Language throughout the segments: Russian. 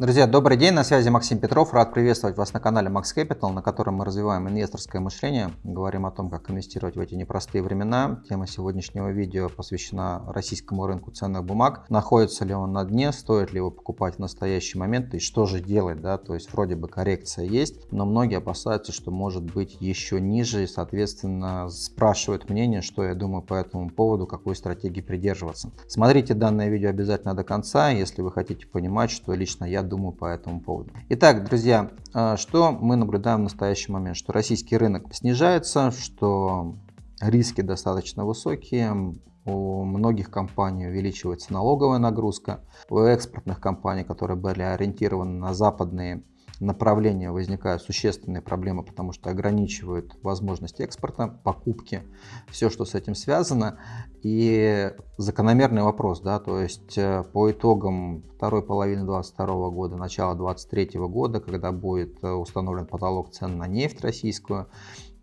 Друзья, добрый день, на связи Максим Петров. Рад приветствовать вас на канале Max Capital, на котором мы развиваем инвесторское мышление, говорим о том, как инвестировать в эти непростые времена. Тема сегодняшнего видео посвящена российскому рынку ценных бумаг. Находится ли он на дне, стоит ли его покупать в настоящий момент и что же делать, да, то есть вроде бы коррекция есть, но многие опасаются, что может быть еще ниже и, соответственно, спрашивают мнение, что я думаю по этому поводу, какой стратегии придерживаться. Смотрите данное видео обязательно до конца, если вы хотите понимать, что лично я думаю по этому поводу. Итак, друзья, а, что мы наблюдаем в настоящий момент? Что российский рынок снижается, что риски достаточно высокие, у многих компаний увеличивается налоговая нагрузка, у экспортных компаний, которые были ориентированы на западные направления возникают существенные проблемы, потому что ограничивают возможность экспорта, покупки, все, что с этим связано. И закономерный вопрос, да, то есть э, по итогам второй половины 2022 года, начала 2023 года, когда будет э, установлен потолок цен на нефть российскую,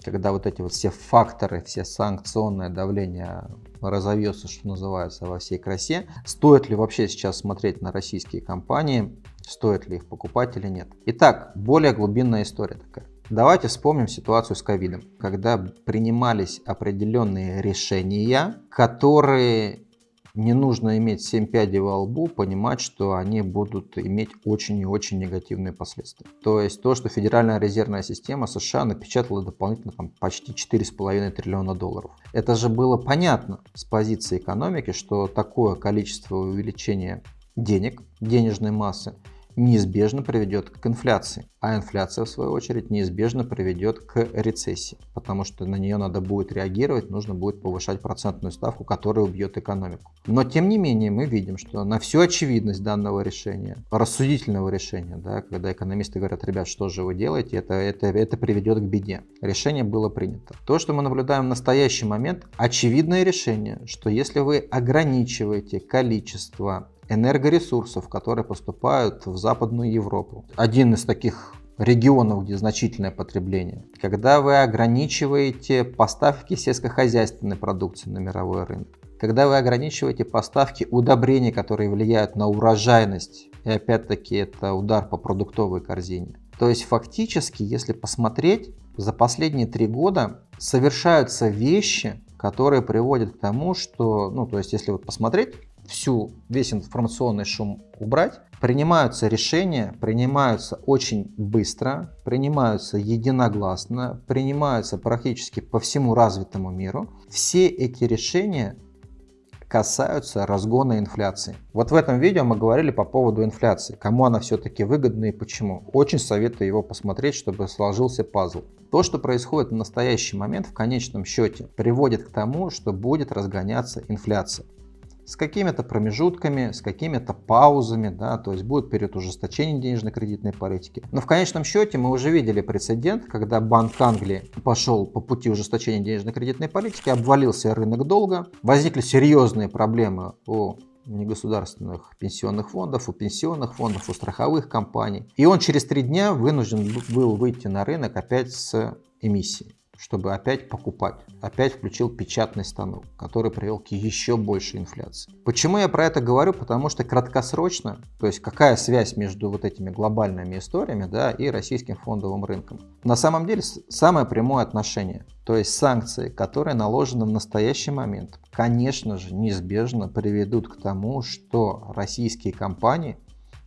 когда вот эти вот все факторы, все санкционное давление разовьется, что называется, во всей красе, стоит ли вообще сейчас смотреть на российские компании, стоит ли их покупать или нет. Итак, более глубинная история такая. Давайте вспомним ситуацию с ковидом, когда принимались определенные решения, которые не нужно иметь 7 пядей во лбу, понимать, что они будут иметь очень и очень негативные последствия. То есть то, что Федеральная резервная система США напечатала дополнительно там, почти 4,5 триллиона долларов. Это же было понятно с позиции экономики, что такое количество увеличения денег, денежной массы, неизбежно приведет к инфляции, а инфляция в свою очередь неизбежно приведет к рецессии, потому что на нее надо будет реагировать, нужно будет повышать процентную ставку, которая убьет экономику. Но тем не менее мы видим, что на всю очевидность данного решения, рассудительного решения, да, когда экономисты говорят, ребят, что же вы делаете, это, это, это приведет к беде. Решение было принято. То, что мы наблюдаем в настоящий момент, очевидное решение, что если вы ограничиваете количество энергоресурсов, которые поступают в Западную Европу. Один из таких регионов, где значительное потребление. Когда вы ограничиваете поставки сельскохозяйственной продукции на мировой рынок. Когда вы ограничиваете поставки удобрений, которые влияют на урожайность. И опять-таки это удар по продуктовой корзине. То есть фактически, если посмотреть, за последние три года совершаются вещи, которые приводят к тому, что, ну то есть если вот посмотреть, всю, весь информационный шум убрать, принимаются решения, принимаются очень быстро, принимаются единогласно, принимаются практически по всему развитому миру. Все эти решения касаются разгона инфляции. Вот в этом видео мы говорили по поводу инфляции, кому она все-таки выгодна и почему. Очень советую его посмотреть, чтобы сложился пазл. То, что происходит в настоящий момент в конечном счете, приводит к тому, что будет разгоняться инфляция с какими-то промежутками, с какими-то паузами, да, то есть будет период ужесточения денежно-кредитной политики. Но в конечном счете мы уже видели прецедент, когда Банк Англии пошел по пути ужесточения денежно-кредитной политики, обвалился рынок долга, возникли серьезные проблемы у негосударственных пенсионных фондов, у пенсионных фондов, у страховых компаний. И он через три дня вынужден был выйти на рынок опять с эмиссией чтобы опять покупать. Опять включил печатный станок, который привел к еще большей инфляции. Почему я про это говорю? Потому что краткосрочно, то есть какая связь между вот этими глобальными историями да, и российским фондовым рынком? На самом деле самое прямое отношение. То есть санкции, которые наложены в настоящий момент, конечно же, неизбежно приведут к тому, что российские компании,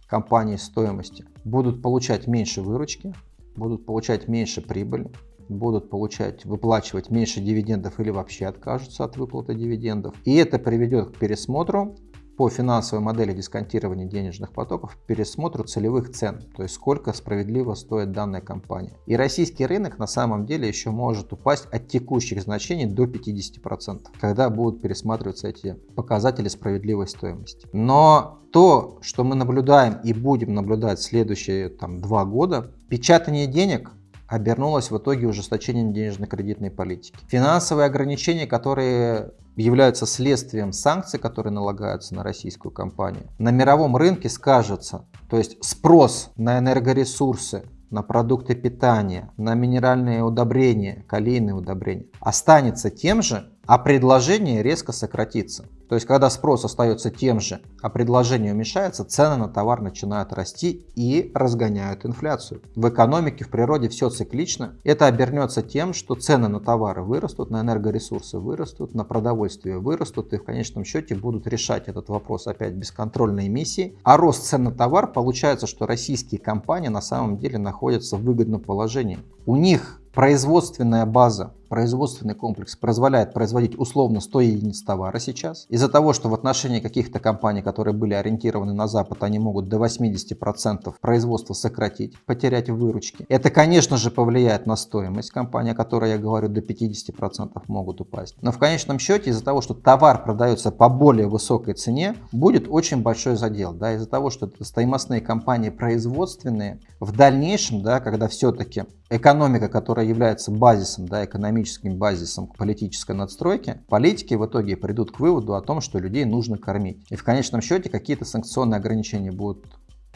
компании стоимости, будут получать меньше выручки, будут получать меньше прибыли, будут получать, выплачивать меньше дивидендов или вообще откажутся от выплаты дивидендов. И это приведет к пересмотру по финансовой модели дисконтирования денежных потоков пересмотру целевых цен, то есть сколько справедливо стоит данная компания. И российский рынок на самом деле еще может упасть от текущих значений до 50%, когда будут пересматриваться эти показатели справедливой стоимости. Но то, что мы наблюдаем и будем наблюдать следующие там, два года, печатание денег обернулось в итоге ужесточением денежно-кредитной политики. Финансовые ограничения, которые являются следствием санкций, которые налагаются на российскую компанию, на мировом рынке скажется, то есть спрос на энергоресурсы, на продукты питания, на минеральные удобрения, калийные удобрения останется тем же, а предложение резко сократится. То есть, когда спрос остается тем же, а предложение уменьшается, цены на товар начинают расти и разгоняют инфляцию. В экономике, в природе все циклично. Это обернется тем, что цены на товары вырастут, на энергоресурсы вырастут, на продовольствие вырастут и в конечном счете будут решать этот вопрос опять бесконтрольной эмиссии. А рост цен на товар, получается, что российские компании на самом деле находятся в выгодном положении. У них производственная база производственный комплекс позволяет производить условно 100 единиц товара сейчас. Из-за того, что в отношении каких-то компаний, которые были ориентированы на Запад, они могут до 80% производства сократить, потерять в выручке. Это, конечно же, повлияет на стоимость компании, о которой я говорю, до 50% могут упасть. Но в конечном счете, из-за того, что товар продается по более высокой цене, будет очень большой задел. Да, из-за того, что это стоимостные компании производственные, в дальнейшем, да, когда все-таки экономика, которая является базисом да, экономики, экономическим базисом к политической надстройке, политики в итоге придут к выводу о том, что людей нужно кормить. И в конечном счете какие-то санкционные ограничения будут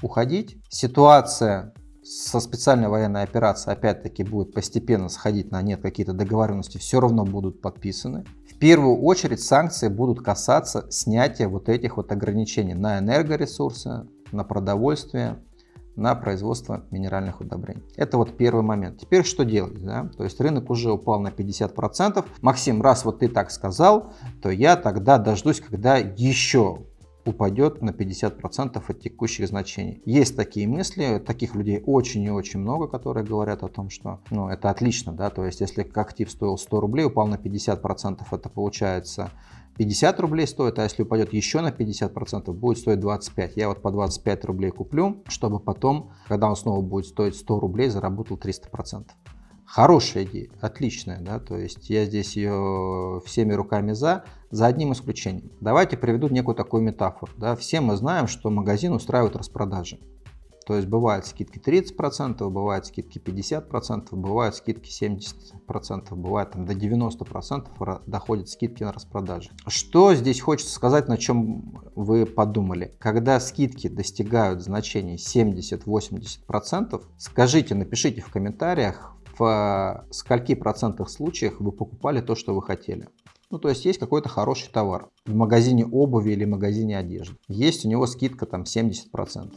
уходить. Ситуация со специальной военной операцией опять-таки будет постепенно сходить на нет, какие-то договоренности все равно будут подписаны. В первую очередь санкции будут касаться снятия вот этих вот ограничений на энергоресурсы, на продовольствие, на производство минеральных удобрений. Это вот первый момент. Теперь что делать? Да? То есть рынок уже упал на 50%. Максим, раз вот ты так сказал, то я тогда дождусь, когда еще упадет на 50% от текущих значений. Есть такие мысли, таких людей очень и очень много, которые говорят о том, что ну, это отлично, да, то есть если актив стоил 100 рублей, упал на 50%, это получается 50 рублей стоит, а если упадет еще на 50%, будет стоить 25. Я вот по 25 рублей куплю, чтобы потом, когда он снова будет стоить 100 рублей, заработал 300%. Хорошая идея, отличная, да, то есть я здесь ее всеми руками за, за одним исключением. Давайте приведу некую такую метафору. Да. Все мы знаем, что магазин устраивает распродажи. То есть бывают скидки 30%, бывают скидки 50%, бывают скидки 70%, бывает там до 90% доходят скидки на распродажи. Что здесь хочется сказать, на чем вы подумали? Когда скидки достигают значений 70-80%, скажите, напишите в комментариях, в скольки процентах случаях вы покупали то, что вы хотели. Ну, то есть есть какой-то хороший товар в магазине обуви или магазине одежды. Есть у него скидка там 70%.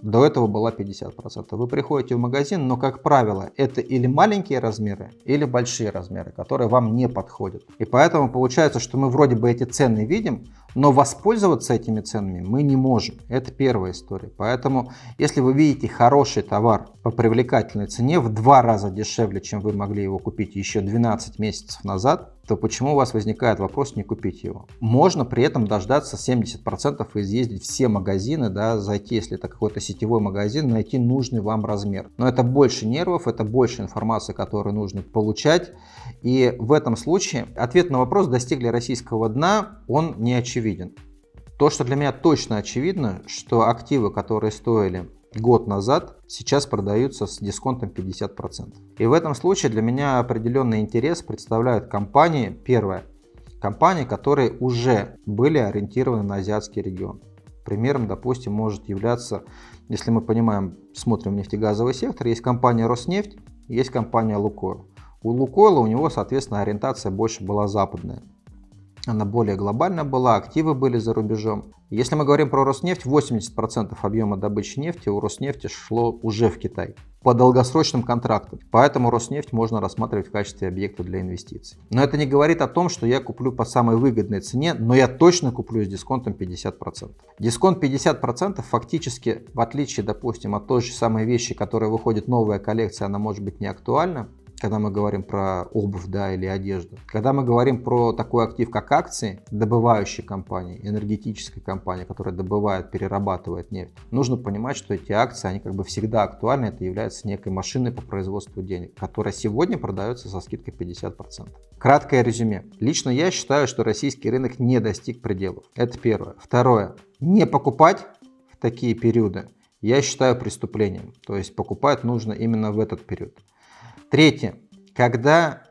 До этого была 50%. Вы приходите в магазин, но, как правило, это или маленькие размеры, или большие размеры, которые вам не подходят. И поэтому получается, что мы вроде бы эти цены видим, но воспользоваться этими ценами мы не можем. Это первая история. Поэтому, если вы видите хороший товар по привлекательной цене в два раза дешевле, чем вы могли его купить еще 12 месяцев назад, то почему у вас возникает вопрос не купить его? Можно при этом дождаться 70% и изъездить все магазины, да, зайти, если это какой-то сетевой магазин, найти нужный вам размер. Но это больше нервов, это больше информации, которую нужно получать. И в этом случае ответ на вопрос, достигли российского дна, он не очевиден. То, что для меня точно очевидно, что активы, которые стоили год назад, сейчас продаются с дисконтом 50%. И в этом случае для меня определенный интерес представляют компании, первое, компании, которые уже были ориентированы на азиатский регион. Примером, допустим, может являться, если мы понимаем, смотрим нефтегазовый сектор, есть компания Роснефть, есть компания Лукойл. У Лукойла у него, соответственно, ориентация больше была западная она более глобальная была, активы были за рубежом. Если мы говорим про Роснефть, 80% объема добычи нефти у Роснефти шло уже в Китай по долгосрочным контрактам. Поэтому Роснефть можно рассматривать в качестве объекта для инвестиций. Но это не говорит о том, что я куплю по самой выгодной цене, но я точно куплю с дисконтом 50%. Дисконт 50% фактически, в отличие, допустим, от той же самой вещи, которая выходит новая коллекция, она может быть не актуальна, когда мы говорим про обувь да, или одежду. Когда мы говорим про такой актив, как акции, добывающей компании, энергетической компании, которая добывает, перерабатывает нефть, нужно понимать, что эти акции, они как бы всегда актуальны, это является некой машиной по производству денег, которая сегодня продается со скидкой 50%. Краткое резюме. Лично я считаю, что российский рынок не достиг пределов. Это первое. Второе. Не покупать в такие периоды я считаю преступлением. То есть покупать нужно именно в этот период. Третье. Когда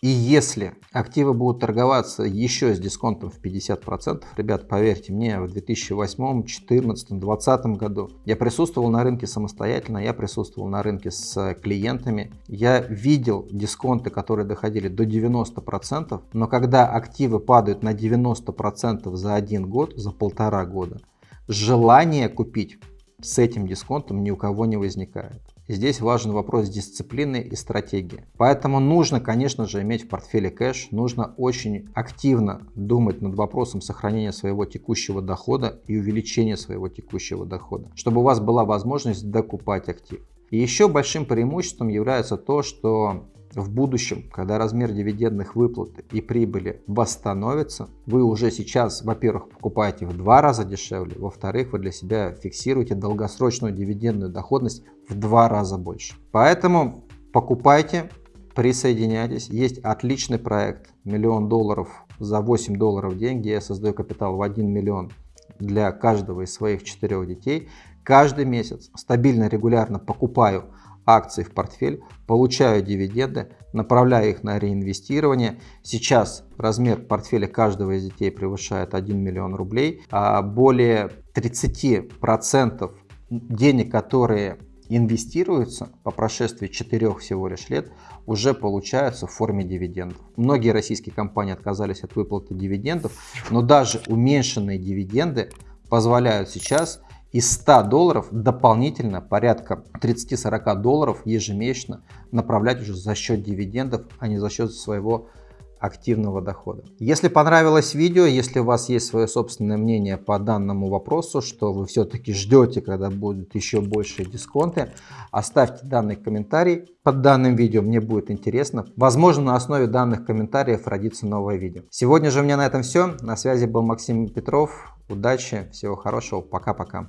И если активы будут торговаться еще с дисконтом в 50%, ребят, поверьте мне, в 2008, 2014, 2020 году я присутствовал на рынке самостоятельно, я присутствовал на рынке с клиентами, я видел дисконты, которые доходили до 90%, но когда активы падают на 90% за один год, за полтора года, желание купить с этим дисконтом ни у кого не возникает. Здесь важен вопрос дисциплины и стратегии. Поэтому нужно, конечно же, иметь в портфеле кэш, нужно очень активно думать над вопросом сохранения своего текущего дохода и увеличения своего текущего дохода, чтобы у вас была возможность докупать актив. И еще большим преимуществом является то, что в будущем, когда размер дивидендных выплат и прибыли восстановится, вы уже сейчас, во-первых, покупаете в два раза дешевле, во-вторых, вы для себя фиксируете долгосрочную дивидендную доходность два раза больше. Поэтому покупайте, присоединяйтесь. Есть отличный проект «Миллион долларов за 8 долларов в день», где я создаю капитал в 1 миллион для каждого из своих четырех детей. Каждый месяц стабильно, регулярно покупаю акций в портфель, получаю дивиденды, направляю их на реинвестирование. Сейчас размер портфеля каждого из детей превышает 1 миллион рублей. А более 30% денег, которые инвестируются по прошествии 4 всего лишь лет, уже получаются в форме дивидендов. Многие российские компании отказались от выплаты дивидендов, но даже уменьшенные дивиденды позволяют сейчас из 100 долларов дополнительно порядка 30-40 долларов ежемесячно направлять уже за счет дивидендов, а не за счет своего активного дохода. Если понравилось видео, если у вас есть свое собственное мнение по данному вопросу, что вы все-таки ждете, когда будут еще большие дисконты, оставьте данный комментарий под данным видео, мне будет интересно. Возможно, на основе данных комментариев родится новое видео. Сегодня же у меня на этом все. На связи был Максим Петров. Удачи, всего хорошего, пока-пока.